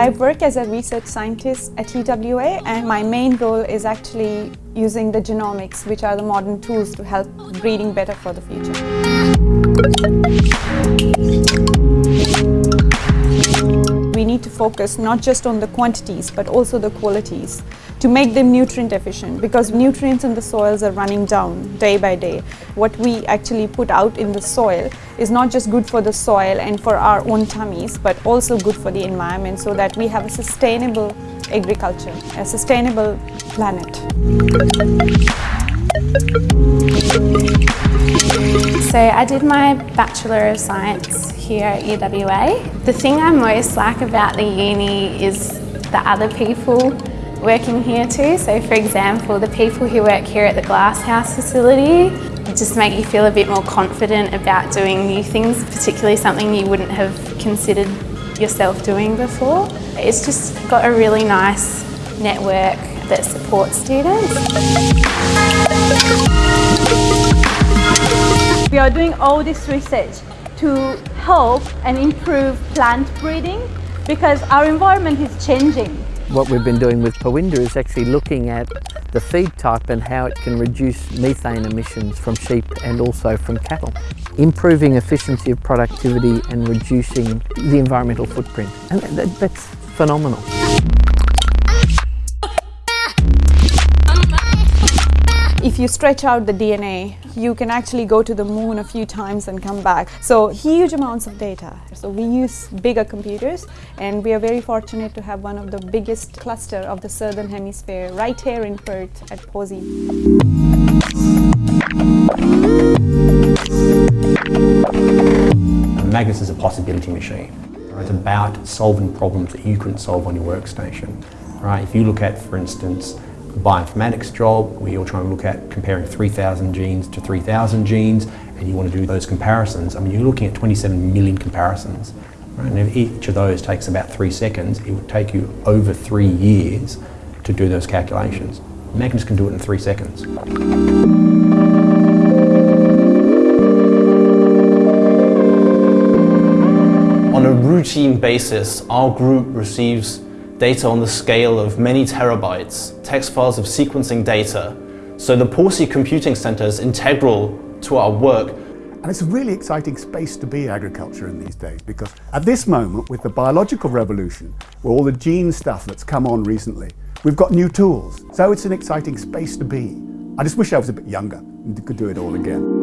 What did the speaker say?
I work as a research scientist at UWA and my main role is actually using the genomics which are the modern tools to help breeding better for the future. We need to focus not just on the quantities but also the qualities to make them nutrient efficient because nutrients in the soils are running down day by day. What we actually put out in the soil is not just good for the soil and for our own tummies but also good for the environment so that we have a sustainable agriculture, a sustainable planet. So I did my Bachelor of Science here at UWA. The thing I most like about the uni is the other people working here too. So for example, the people who work here at the Glasshouse facility just make you feel a bit more confident about doing new things, particularly something you wouldn't have considered yourself doing before. It's just got a really nice network that supports students. We are doing all this research to help and improve plant breeding because our environment is changing. What we've been doing with Pawinda is actually looking at the feed type and how it can reduce methane emissions from sheep and also from cattle. Improving efficiency of productivity and reducing the environmental footprint. And that, that's phenomenal. If you stretch out the DNA, you can actually go to the moon a few times and come back. So huge amounts of data. So we use bigger computers and we are very fortunate to have one of the biggest cluster of the southern hemisphere right here in Perth at Pawsey. Magnus is a possibility machine. It's about solving problems that you couldn't solve on your workstation. Right? If you look at, for instance, bioinformatics job where you're trying to look at comparing 3,000 genes to 3,000 genes and you want to do those comparisons, I mean you're looking at 27 million comparisons. Right? And if each of those takes about three seconds, it would take you over three years to do those calculations. Magnus can do it in three seconds. On a routine basis, our group receives data on the scale of many terabytes, text files of sequencing data. So the Pawsey Computing Centre is integral to our work. And it's a really exciting space to be agriculture in these days because at this moment with the biological revolution, with all the gene stuff that's come on recently, we've got new tools. So it's an exciting space to be. I just wish I was a bit younger and could do it all again.